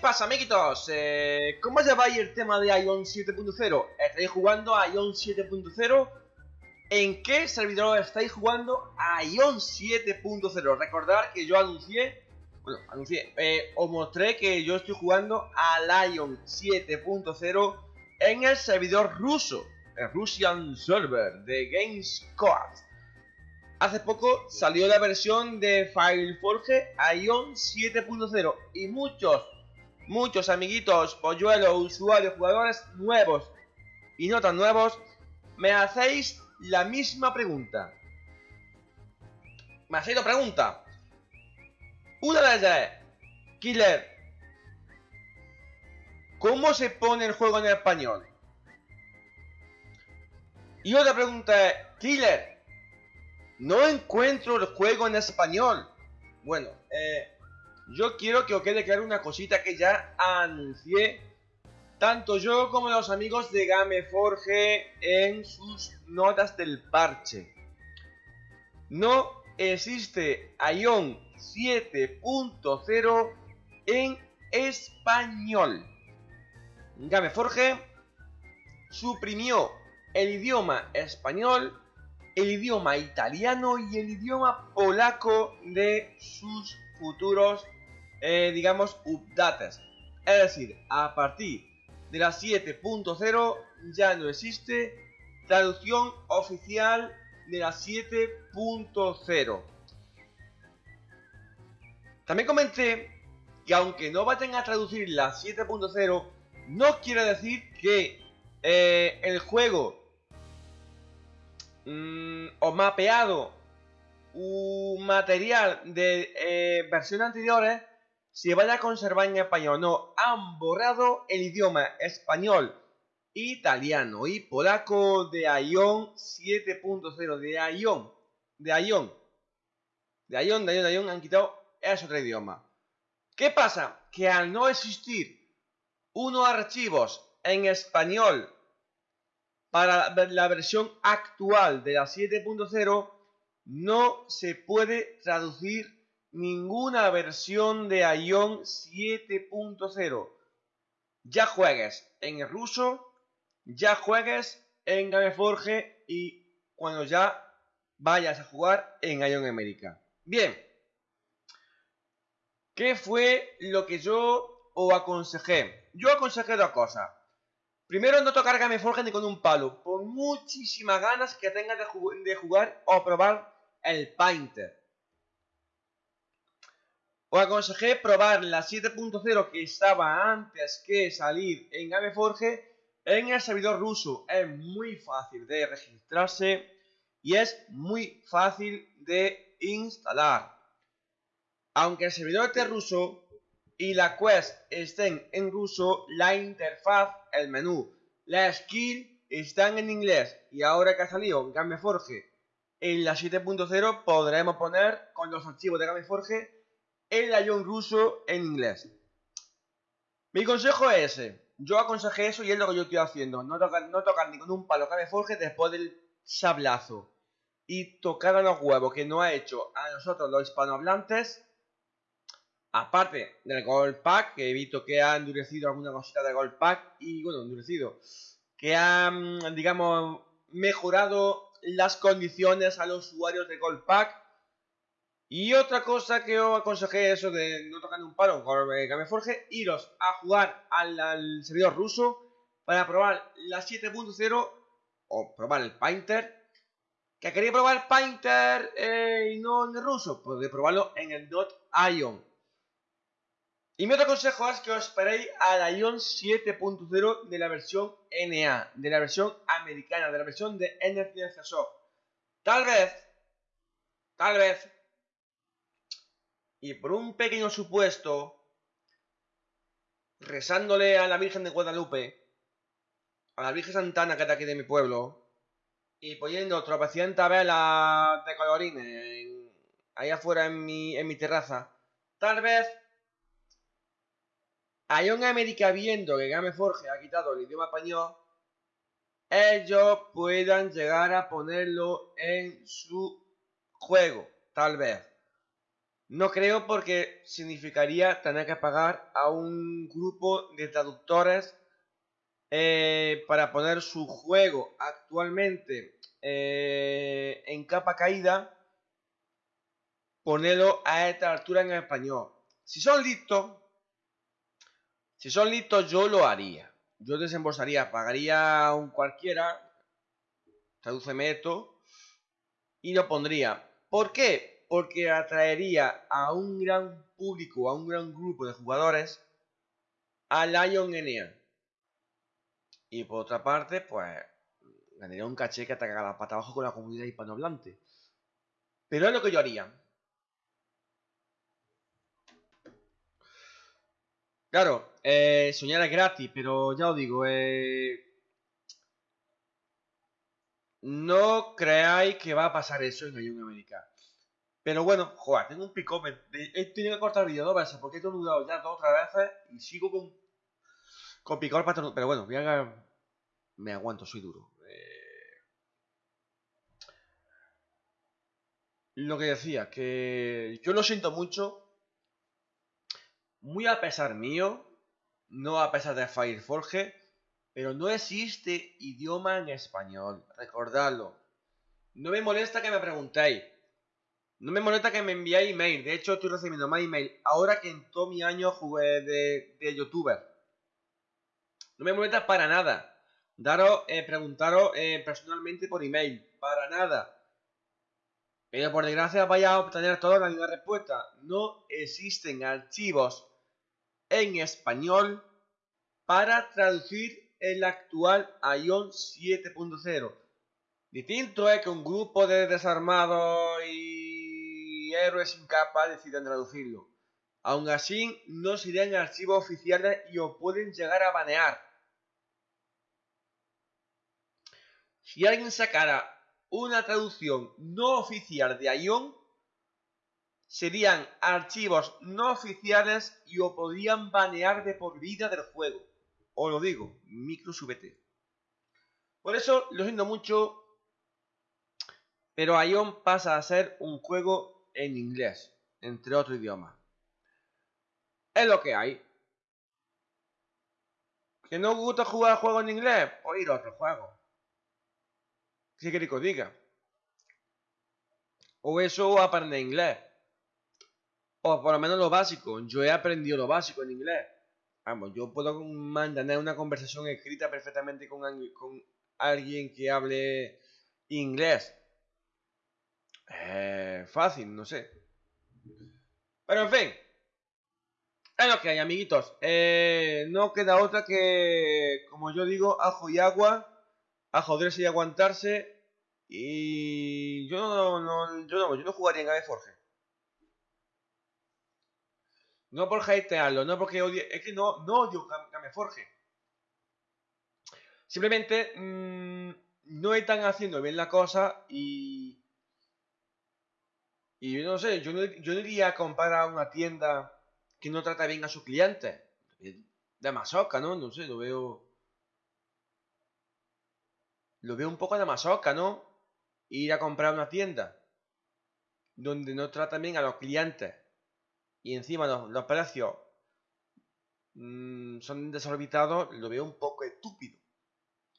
pasa, amiguitos? Eh, ¿Cómo lleváis el tema de Ion 7.0? ¿Estáis jugando a Ion 7.0? ¿En qué servidor estáis jugando a Ion 7.0? Recordad que yo anuncié, bueno, anuncié, eh, os mostré que yo estoy jugando a Ion 7.0 en el servidor ruso, el Russian Server de GameSquad. Hace poco salió la versión de FileForge Ion 7.0 y muchos, muchos amiguitos, polluelos, usuarios, jugadores nuevos y no tan nuevos, me hacéis la misma pregunta. Me hacéis la pregunta. Una de ellas es, Killer, ¿cómo se pone el juego en español? Y otra pregunta es, Killer, no encuentro el juego en español. Bueno, eh, yo quiero que os quede claro una cosita que ya anuncié. Tanto yo como los amigos de Gameforge en sus notas del parche. No existe Ion 7.0 en español. Gameforge suprimió el idioma español el idioma italiano y el idioma polaco de sus futuros, eh, digamos, updates. Es decir, a partir de la 7.0 ya no existe traducción oficial de la 7.0. También comenté que aunque no vayan a traducir la 7.0, no quiere decir que eh, el juego Mm, o mapeado un material de eh, versiones anteriores se vaya a conservar en español. No, han borrado el idioma español, italiano y polaco de Ion 7.0, de Ion, de Ion, de Ion, de Ion, de Ion, han quitado ese otro idioma. ¿Qué pasa? Que al no existir unos archivos en español para la versión actual de la 7.0 no se puede traducir ninguna versión de Ion 7.0. Ya juegues en el ruso, ya juegues en Gameforge y cuando ya vayas a jugar en Ion América. Bien, ¿qué fue lo que yo os aconsejé? Yo aconsejé dos cosas. Primero, no tocar Gameforge ni con un palo, por muchísimas ganas que tengas de, jugar o probar el Painter. Os aconsejé probar la 7.0 que estaba antes que salir en Gameforge en el servidor ruso. Es muy fácil de registrarse y es muy fácil de instalar. Aunque el servidor esté ruso, y la quest estén en ruso, la interfaz, el menú, la skill están en inglés. Y ahora que ha salido Gameforge en la 7.0 podremos poner con los archivos de Gameforge el Ion ruso en inglés. Mi consejo es ese. Yo aconsejé eso y es lo que yo estoy haciendo. No tocar, no tocar ni con un palo Gameforge después del sablazo. Y tocar a los huevos que no ha hecho a nosotros los hispanohablantes Aparte del Gold Pack, que he visto que ha endurecido alguna cosita de Gold Pack y, bueno, endurecido, que ha, digamos, mejorado las condiciones a los usuarios de Gold Pack. Y otra cosa que os aconsejé eso de no tocar un palo con Gameforge, iros a jugar al, servidor ruso para probar la 7.0 o probar el Painter. Que quería probar Painter eh, y no en ruso, podéis probarlo en el Ion. Y mi otro consejo es que os esperéis a la Ion 7.0 de la versión NA, de la versión americana, de la versión de Energy Soft. Tal vez, tal vez, y por un pequeño supuesto, rezándole a la Virgen de Guadalupe, a la Virgen Santana que está aquí de mi pueblo, y poniendo tropecientas velas de colorines ahí afuera en mi, terraza, tal vez Ion América viendo que Gameforge ha quitado el idioma español, ellos puedan llegar a ponerlo en su juego, tal vez. No creo porque significaría tener que pagar a un grupo de traductores eh, para poner su juego actualmente eh, en capa caída, ponerlo a esta altura en español. Si son listos, si son listos yo lo haría. Yo desembolsaría, pagaría a un cualquiera, tradúceme esto, y lo pondría. ¿Por qué? Porque atraería a un gran público, a un gran grupo de jugadores a Lion NA. Y por otra parte, pues ganaría un caché que ataca la pata abajo con la comunidad hispanohablante. Pero es lo que yo haría. Claro, eh, soñar es gratis, pero ya os digo, eh, no creáis que va a pasar eso en Ayun América. Pero bueno, joder, tengo un pico. He tenido que cortar el vídeo dos veces porque he tornudado ya dos o tres veces y sigo con, con picor para Pero bueno, voy a, me aguanto, soy duro. Eh, lo que decía, que yo lo siento mucho. Muy a pesar mío, no a pesar de Fireforge, pero no existe idioma en español, recordadlo. No me molesta que me preguntéis. No me molesta que me enviéis email. De hecho, estoy recibiendo más email ahora que en todo mi año jugué de, de youtuber. No me molesta para nada. Daros, eh, preguntaros eh, personalmente por email. Para nada. Pero por desgracia vaya a obtener toda la misma respuesta. No existen archivos en español para traducir el actual Ion 7.0. Distinto es que un grupo de desarmados y héroes sin capa decidan traducirlo. Aún así, no serían archivos oficiales y os pueden llegar a banear. Si alguien sacara una traducción no oficial de Ion, serían archivos no oficiales y os podrían banear de por vida del juego. Os lo digo, micro subete. Por eso lo siento mucho, pero Ion pasa a ser un juego en inglés, entre otros idiomas. Es lo que hay. ¿Que no gusta jugar juegos en inglés? Pues ir a otro juego. ¿Qué queréis que os diga? O eso o aprender inglés. O por lo menos lo básico. Yo he aprendido lo básico en inglés. Vamos, yo puedo mantener una conversación escrita perfectamente con alguien que hable inglés. Eh, fácil, no sé. Pero en fin. Es lo que hay, amiguitos. Eh, no queda otra que, como yo digo, ajo y agua. A joderse y aguantarse. Y yo no, no, yo no, yo no jugaría en Ave Forge. No por hatearlo, no porque odie. Es que no, no odio Forge. Simplemente mmm, no están haciendo bien la cosa y. Y yo no sé, yo no, yo no iría a comprar a una tienda que no trata bien a sus clientes. De masoca, ¿no? No sé, lo veo. Lo veo un poco de masoca, ¿no? Ir a comprar a una tienda donde no trata bien a los clientes y encima los, precios mm, son desorbitados, lo veo un poco estúpido.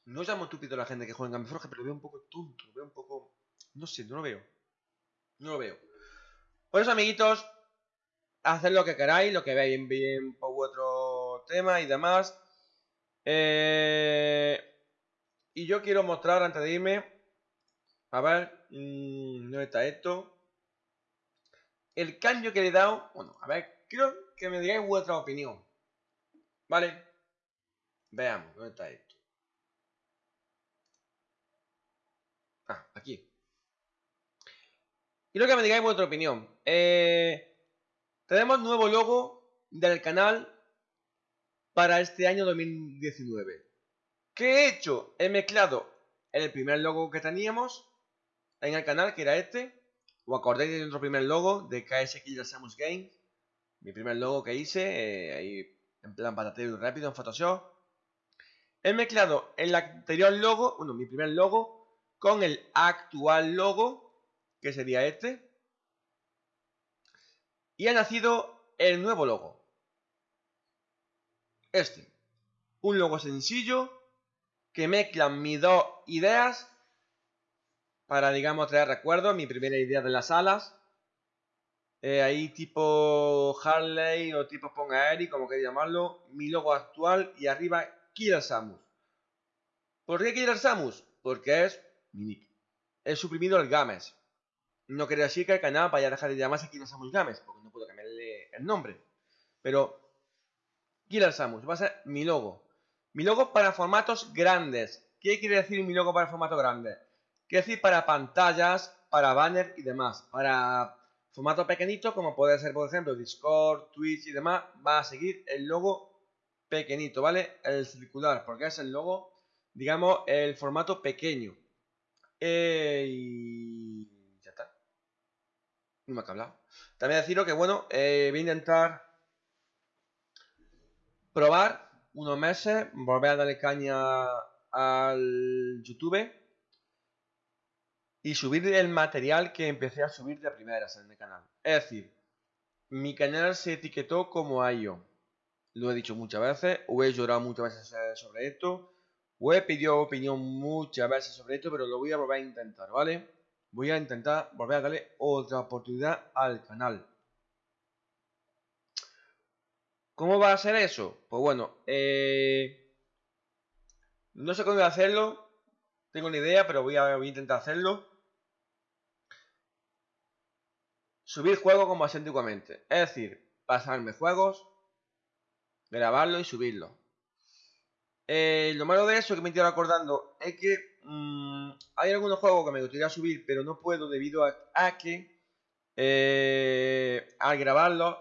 No llamo estúpido a la gente que juega en Forge, pero lo veo un poco tonto, lo veo un poco... No sé, no lo veo. No lo veo. Por eso, amiguitos, haced lo que queráis, lo que veáis bien por vuestro tema y demás. Eh, y yo quiero mostrar antes de irme, a ver, mmm, ¿dónde está esto? el cambio que le he dado, bueno, a ver, quiero que me digáis vuestra opinión. ¿Vale? Veamos, ¿dónde está esto? Ah, aquí. Quiero que me digáis vuestra opinión. Eh, tenemos nuevo logo del canal para este año 2019. ¿Qué he hecho? He mezclado el primer logo que teníamos en el canal, que era este, ¿O acordáis de nuestro primer logo de KSX Samus Game? Mi primer logo que hice, eh, ahí en plan patatero rápido en Photoshop. He mezclado el anterior logo, bueno, mi primer logo, con el actual logo, que sería este. Y ha nacido el nuevo logo. Este. Un logo sencillo que mezcla mis dos ideas para, digamos, traer recuerdos. Mi primera idea de las alas. Eh, ahí tipo Harley o tipo Ponga como queréis llamarlo. Mi logo actual y arriba Killer Samus. ¿Por qué Killer Samus? Porque es mi nick. He suprimido el Games. No quería decir que el canal vaya a dejar de llamarse Killer Samus Games, porque no puedo cambiarle el nombre. Pero Killer Samus va a ser mi logo. Mi logo para formatos grandes. ¿Qué quiere decir mi logo para formatos grandes? Quiere decir para pantallas, para banner y demás. Para formatos pequeñitos, como puede ser, por ejemplo, Discord, Twitch y demás, va a seguir el logo pequeñito, ¿vale? El circular, porque es el logo, digamos, el formato pequeño. Y. Me ha hablado. También deciros que, bueno, eh, voy a intentar probar unos meses, volver a darle caña al YouTube y subir el material que empecé a subir de primeras en el canal. Es decir, mi canal se etiquetó como Ayo. Lo he dicho muchas veces, o he llorado muchas veces sobre esto, o he pedido opinión muchas veces sobre esto, pero lo voy a volver a intentar, ¿vale? Voy a intentar volver a darle otra oportunidad al canal. ¿Cómo va a ser eso? Pues bueno, eh, no sé cómo voy a hacerlo. Tengo una idea, pero voy a, intentar hacerlo. Subir juegos como hacía antiguamente. Es decir, pasarme juegos, grabarlo y subirlo. Eh, lo malo de eso que me estoy acordando es que mm, hay algunos juegos que me gustaría subir, pero no puedo debido a, que eh, al grabarlo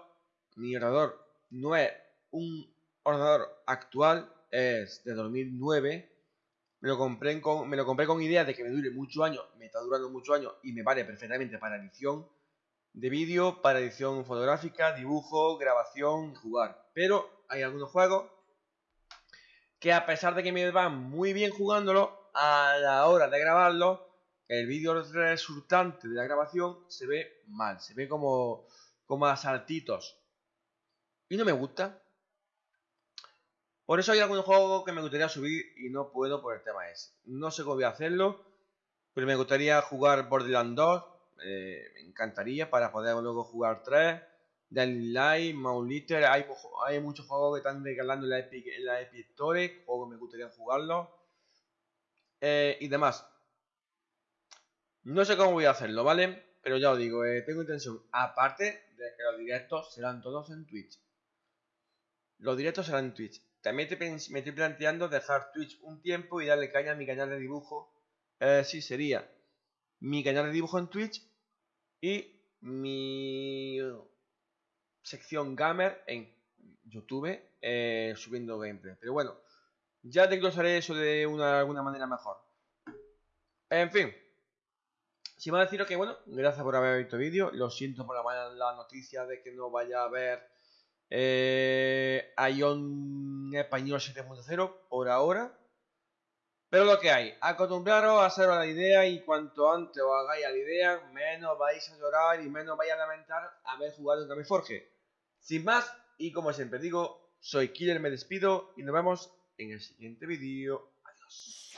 mi ordenador no es un ordenador actual, es de 2009. Me lo, compré con, me lo compré con idea de que me dure muchos años, me está durando muchos años y me vale perfectamente para edición de vídeo, para edición fotográfica, dibujo, grabación jugar. Pero hay algunos juegos que a pesar de que me van muy bien jugándolo, a la hora de grabarlo, el vídeo resultante de la grabación se ve mal, se ve como, como a saltitos. Y no me gusta. Por eso hay algunos juegos que me gustaría subir y no puedo por el tema ese. No sé cómo voy a hacerlo, pero me gustaría jugar Borderlands 2. Eh, me encantaría para poder luego jugar 3. Dying Light, Mauliter, hay, hay muchos juegos que están regalando en la Epic, en la Epic juegos que me gustaría jugarlos. Eh, y demás. No sé cómo voy a hacerlo, ¿vale? Pero ya os digo, eh, tengo intención, aparte de que los directos serán todos en Twitch. Los directos serán en Twitch. También me estoy planteando dejar Twitch un tiempo y darle caña a mi canal de dibujo. Eh, sí, sería mi canal de dibujo en Twitch y mi sección gamer en YouTube eh, subiendo gameplay. Pero bueno, ya desglosaré eso de una, alguna manera mejor. En fin. Si a deciros que, bueno, gracias por haber visto el vídeo. Lo siento por la, la noticia de que no vaya a haber eh, Ion Español 7.0 por ahora. Pero lo que hay, acostumbraros a hacer la idea y cuanto antes os hagáis la idea, menos vais a llorar y menos vais a lamentar haber jugado en Forge. Sin más, y como siempre digo, soy Killer, me despido y nos vemos en el siguiente vídeo. Adiós.